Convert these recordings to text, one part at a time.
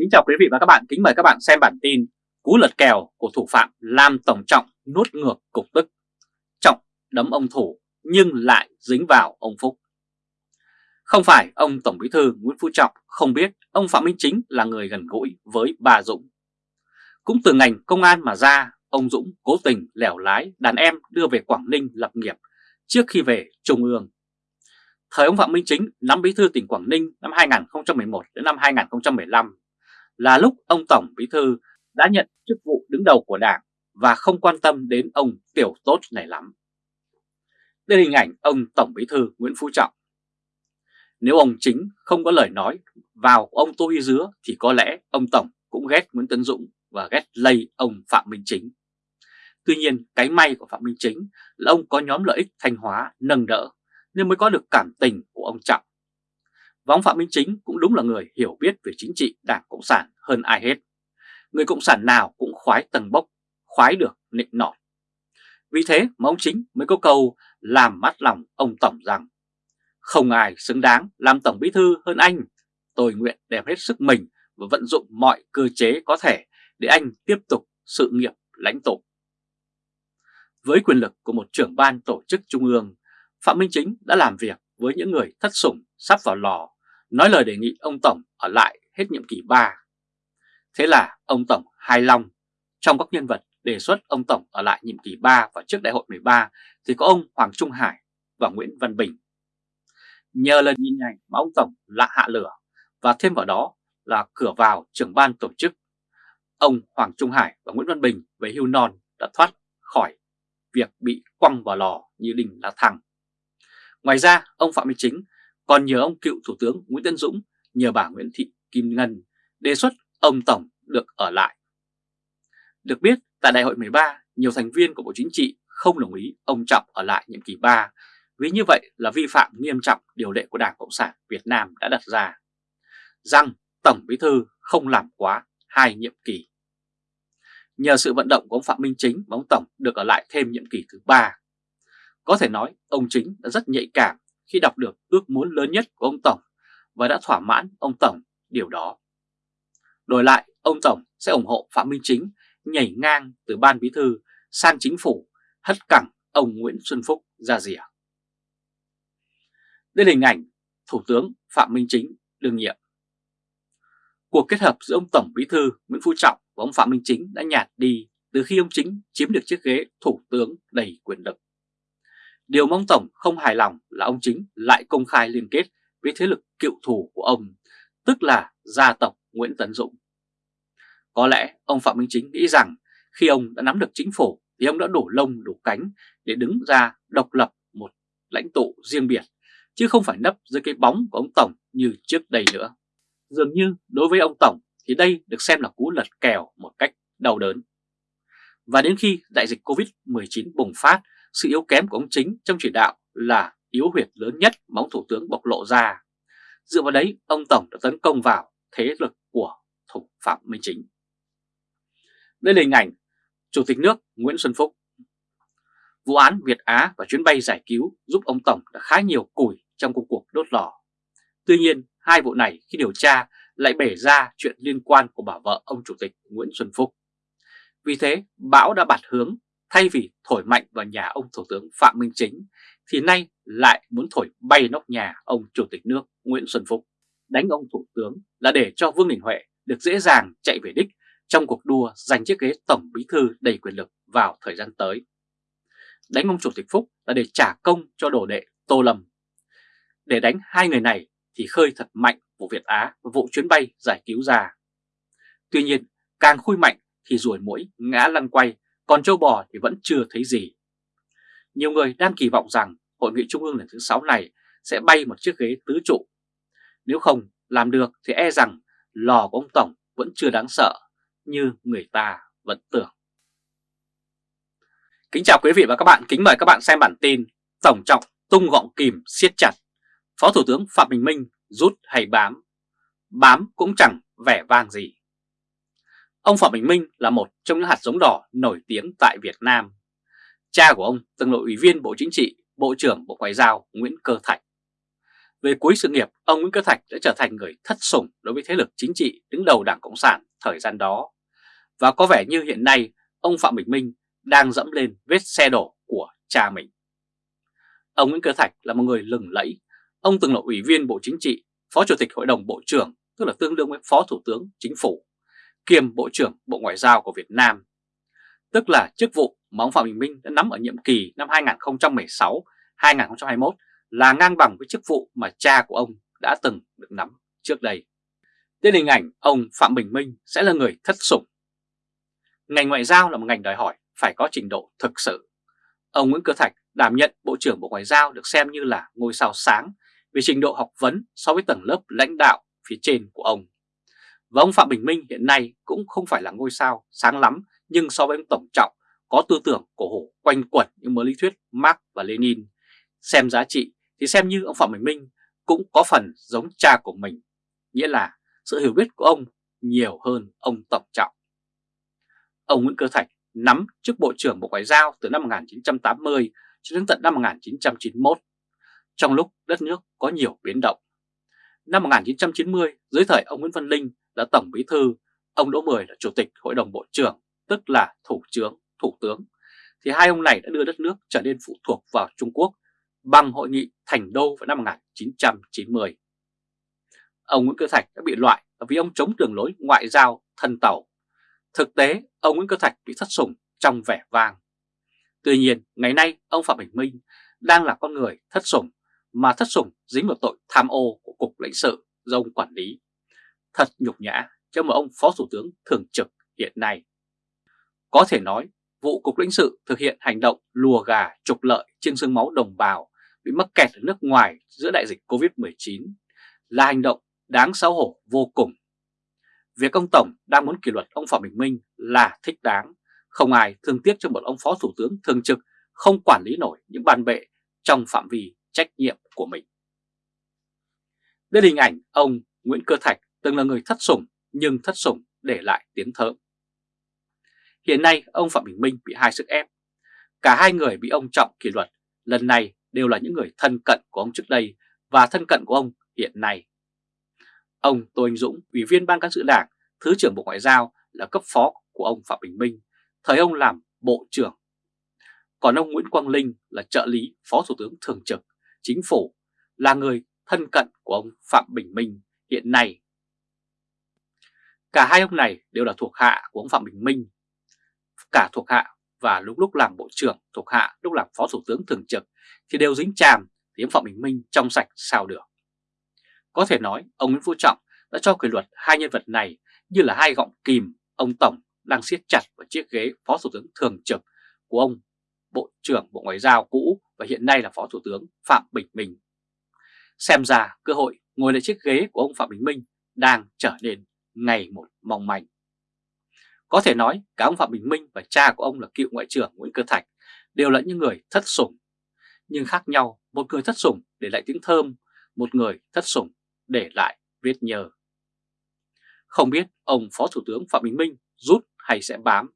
Kính chào quý vị và các bạn, kính mời các bạn xem bản tin Cú lật kèo của thủ phạm làm Tổng Trọng nuốt ngược cục tức. Trọng đấm ông thủ nhưng lại dính vào ông Phúc. Không phải ông Tổng Bí Thư Nguyễn Phú Trọng không biết ông Phạm Minh Chính là người gần gũi với bà Dũng. Cũng từ ngành công an mà ra, ông Dũng cố tình lẻo lái đàn em đưa về Quảng Ninh lập nghiệp trước khi về Trung ương. Thời ông Phạm Minh Chính nắm bí thư tỉnh Quảng Ninh năm 2011 đến năm 2015 là lúc ông Tổng Bí Thư đã nhận chức vụ đứng đầu của Đảng và không quan tâm đến ông tiểu tốt này lắm. Đây là hình ảnh ông Tổng Bí Thư Nguyễn Phú Trọng. Nếu ông chính không có lời nói vào ông Tô Huy Dứa thì có lẽ ông Tổng cũng ghét Nguyễn Tấn Dũng và ghét lây ông Phạm Minh Chính. Tuy nhiên, cái may của Phạm Minh Chính là ông có nhóm lợi ích thanh hóa nâng đỡ nên mới có được cảm tình của ông Trọng và ông Phạm Minh Chính cũng đúng là người hiểu biết về chính trị Đảng Cộng sản hơn ai hết. Người Cộng sản nào cũng khoái tầng bốc, khoái được nịnh nọt. Vì thế mà ông Chính mới có câu làm mắt lòng ông Tổng rằng Không ai xứng đáng làm Tổng Bí Thư hơn anh. Tôi nguyện đem hết sức mình và vận dụng mọi cơ chế có thể để anh tiếp tục sự nghiệp lãnh tụ. Với quyền lực của một trưởng ban tổ chức trung ương, Phạm Minh Chính đã làm việc với những người thất sủng sắp vào lò, nói lời đề nghị ông Tổng ở lại hết nhiệm kỳ 3. Thế là ông Tổng hài lòng. Trong các nhân vật đề xuất ông Tổng ở lại nhiệm kỳ 3 và trước đại hội 13 thì có ông Hoàng Trung Hải và Nguyễn Văn Bình. Nhờ lần nhìn ảnh mà ông Tổng lạ hạ lửa và thêm vào đó là cửa vào trưởng ban tổ chức. Ông Hoàng Trung Hải và Nguyễn Văn Bình về hưu non đã thoát khỏi việc bị quăng vào lò như đình là thằng. Ngoài ra, ông Phạm Minh Chính còn nhờ ông cựu Thủ tướng Nguyễn Tân Dũng nhờ bà Nguyễn Thị Kim Ngân đề xuất ông Tổng được ở lại. Được biết, tại đại hội 13, nhiều thành viên của Bộ Chính trị không đồng ý ông Trọng ở lại nhiệm kỳ 3 vì như vậy là vi phạm nghiêm trọng điều lệ của Đảng Cộng sản Việt Nam đã đặt ra, rằng Tổng Bí Thư không làm quá hai nhiệm kỳ. Nhờ sự vận động của ông Phạm Minh Chính và ông Tổng được ở lại thêm nhiệm kỳ thứ 3. Có thể nói ông Chính đã rất nhạy cảm khi đọc được ước muốn lớn nhất của ông Tổng và đã thỏa mãn ông Tổng điều đó. Đổi lại, ông Tổng sẽ ủng hộ Phạm Minh Chính nhảy ngang từ ban bí thư sang chính phủ hất cẳng ông Nguyễn Xuân Phúc ra rìa. Đây là hình ảnh Thủ tướng Phạm Minh Chính đương nhiệm. Cuộc kết hợp giữa ông Tổng Bí thư Nguyễn Phú Trọng và ông Phạm Minh Chính đã nhạt đi từ khi ông Chính chiếm được chiếc ghế Thủ tướng đầy quyền lực. Điều mong Tổng không hài lòng là ông Chính lại công khai liên kết với thế lực cựu thù của ông, tức là gia tộc Nguyễn Tấn Dũng. Có lẽ ông Phạm Minh Chính nghĩ rằng khi ông đã nắm được chính phủ thì ông đã đổ lông đổ cánh để đứng ra độc lập một lãnh tụ riêng biệt, chứ không phải nấp dưới cái bóng của ông Tổng như trước đây nữa. Dường như đối với ông Tổng thì đây được xem là cú lật kèo một cách đau đớn. Và đến khi đại dịch Covid-19 bùng phát sự yếu kém của ông Chính trong chỉ đạo là yếu huyệt lớn nhất mà ông Thủ tướng bộc lộ ra. Dựa vào đấy, ông Tổng đã tấn công vào thế lực của thủ Phạm Minh Chính. Đây là hình ảnh Chủ tịch nước Nguyễn Xuân Phúc. Vụ án Việt Á và chuyến bay giải cứu giúp ông Tổng đã khá nhiều củi trong công cuộc đốt lò. Tuy nhiên, hai vụ này khi điều tra lại bể ra chuyện liên quan của bà vợ ông Chủ tịch Nguyễn Xuân Phúc. Vì thế, bão đã bạt hướng Thay vì thổi mạnh vào nhà ông Thủ tướng Phạm Minh Chính thì nay lại muốn thổi bay nóc nhà ông Chủ tịch nước Nguyễn Xuân Phúc. Đánh ông Thủ tướng là để cho Vương Đình Huệ được dễ dàng chạy về đích trong cuộc đua giành chiếc ghế Tổng Bí Thư đầy quyền lực vào thời gian tới. Đánh ông Chủ tịch Phúc là để trả công cho đồ đệ Tô Lâm. Để đánh hai người này thì khơi thật mạnh vụ Việt Á và vụ chuyến bay giải cứu ra. Tuy nhiên, càng khui mạnh thì ruồi mũi ngã lăn quay còn châu bò thì vẫn chưa thấy gì. Nhiều người đang kỳ vọng rằng Hội nghị Trung ương lần thứ 6 này sẽ bay một chiếc ghế tứ trụ. Nếu không làm được thì e rằng lò của ông Tổng vẫn chưa đáng sợ như người ta vẫn tưởng. Kính chào quý vị và các bạn, kính mời các bạn xem bản tin Tổng trọng tung gọng kìm siết chặt, Phó Thủ tướng Phạm Bình Minh rút hay bám, bám cũng chẳng vẻ vang gì. Ông Phạm Bình Minh là một trong những hạt giống đỏ nổi tiếng tại Việt Nam. Cha của ông từng là ủy viên Bộ Chính trị, Bộ trưởng Bộ Ngoại giao Nguyễn Cơ Thạch. Về cuối sự nghiệp, ông Nguyễn Cơ Thạch đã trở thành người thất sủng đối với thế lực chính trị đứng đầu Đảng Cộng sản thời gian đó. Và có vẻ như hiện nay ông Phạm Bình Minh đang dẫm lên vết xe đổ của cha mình. Ông Nguyễn Cơ Thạch là một người lừng lẫy. Ông từng là ủy viên Bộ Chính trị, Phó Chủ tịch Hội đồng Bộ trưởng, tức là tương đương với Phó Thủ tướng Chính phủ, kiêm Bộ trưởng Bộ Ngoại giao của Việt Nam. Tức là chức vụ mà ông Phạm Bình Minh đã nắm ở nhiệm kỳ năm 2016-2021 là ngang bằng với chức vụ mà cha của ông đã từng được nắm trước đây. Tên hình ảnh, ông Phạm Bình Minh sẽ là người thất sủng. Ngành ngoại giao là một ngành đòi hỏi phải có trình độ thực sự. Ông Nguyễn Cơ Thạch đảm nhận Bộ trưởng Bộ Ngoại giao được xem như là ngôi sao sáng về trình độ học vấn so với tầng lớp lãnh đạo phía trên của ông. Và ông Phạm Bình Minh hiện nay cũng không phải là ngôi sao sáng lắm nhưng so với ông Tổng Trọng có tư tưởng cổ hủ quanh quẩn những mớ lý thuyết Marx và Lenin. Xem giá trị thì xem như ông Phạm Bình Minh cũng có phần giống cha của mình, nghĩa là sự hiểu biết của ông nhiều hơn ông Tổng Trọng. Ông Nguyễn Cơ Thạch nắm chức Bộ trưởng Bộ Ngoại giao từ năm 1980 cho đến tận năm 1991, trong lúc đất nước có nhiều biến động. Năm 1990, dưới thời ông Nguyễn Văn Linh là Tổng Bí Thư, ông Đỗ Mười là Chủ tịch Hội đồng Bộ trưởng, tức là Thủ trưởng, Thủ tướng, thì hai ông này đã đưa đất nước trở nên phụ thuộc vào Trung Quốc bằng hội nghị Thành Đô vào năm 1990. Ông Nguyễn Cơ Thạch đã bị loại vì ông chống đường lối ngoại giao thân tàu. Thực tế, ông Nguyễn Cơ Thạch bị thất sủng trong vẻ vang. Tuy nhiên, ngày nay ông Phạm Bình Minh đang là con người thất sủng, mà thất sủng dính vào tội tham ô của Cục lãnh sự do ông quản lý. Thật nhục nhã cho một ông Phó Thủ tướng thường trực hiện nay. Có thể nói, vụ Cục lãnh sự thực hiện hành động lùa gà trục lợi trên xương máu đồng bào bị mắc kẹt ở nước ngoài giữa đại dịch Covid-19 là hành động đáng xấu hổ vô cùng. Việc ông Tổng đang muốn kỷ luật ông Phạm Bình Minh là thích đáng, không ai thương tiếc cho một ông Phó Thủ tướng thường trực không quản lý nổi những bàn bệ trong phạm vi trách nhiệm của mình. Đây là hình ảnh ông Nguyễn Cơ Thạch từng là người thất sủng nhưng thất sủng để lại tiếng thơm. Hiện nay ông Phạm Bình Minh bị hai sức ép. Cả hai người bị ông Trọng kỷ luật lần này đều là những người thân cận của ông trước đây và thân cận của ông hiện nay. Ông Tô Anh Dũng, Ủy viên Ban Cán sự Đảng, Thứ trưởng Bộ Ngoại giao là cấp phó của ông Phạm Bình Minh, thời ông làm Bộ trưởng. Còn ông Nguyễn Quang Linh là trợ lý Phó Thủ tướng Thường trực, Chính phủ, là người thân cận của ông Phạm Bình Minh hiện nay. Cả hai ông này đều là thuộc hạ của ông Phạm Bình Minh, cả thuộc hạ và lúc lúc làm Bộ trưởng thuộc hạ, lúc làm Phó Thủ tướng Thường trực thì đều dính chàm thì ông Phạm Bình Minh trong sạch sao được. Có thể nói ông Nguyễn Phú Trọng đã cho kỷ luật hai nhân vật này như là hai gọng kìm ông Tổng đang siết chặt vào chiếc ghế Phó Thủ tướng Thường trực của ông Bộ trưởng Bộ Ngoại giao cũ và hiện nay là Phó Thủ tướng Phạm Bình Minh. Xem ra cơ hội ngồi lại chiếc ghế của ông Phạm Bình Minh đang trở nên ngày một mong manh. Có thể nói cả ông Phạm Bình Minh và cha của ông là cựu Ngoại trưởng Nguyễn Cơ Thạch đều là những người thất sủng. Nhưng khác nhau, một người thất sủng để lại tiếng thơm, một người thất sủng để lại vết nhờ. Không biết ông Phó Thủ tướng Phạm Bình Minh rút hay sẽ bám.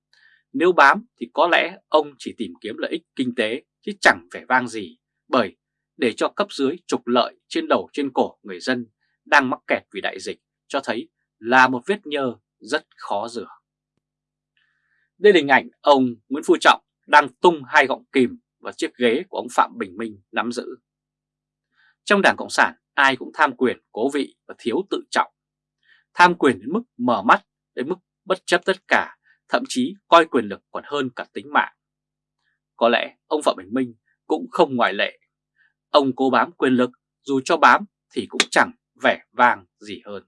Nếu bám thì có lẽ ông chỉ tìm kiếm lợi ích kinh tế chứ chẳng vẻ vang gì bởi để cho cấp dưới trục lợi trên đầu trên cổ người dân đang mắc kẹt vì đại dịch cho thấy là một vết nhơ rất khó rửa. Đây là hình ảnh ông Nguyễn Phú Trọng đang tung hai gọng kìm vào chiếc ghế của ông Phạm Bình Minh nắm giữ. Trong Đảng Cộng sản, ai cũng tham quyền, cố vị và thiếu tự trọng. Tham quyền đến mức mở mắt, đến mức bất chấp tất cả, thậm chí coi quyền lực còn hơn cả tính mạng. Có lẽ ông Phạm Bình Minh cũng không ngoại lệ. Ông cố bám quyền lực, dù cho bám thì cũng chẳng vẻ vang gì hơn.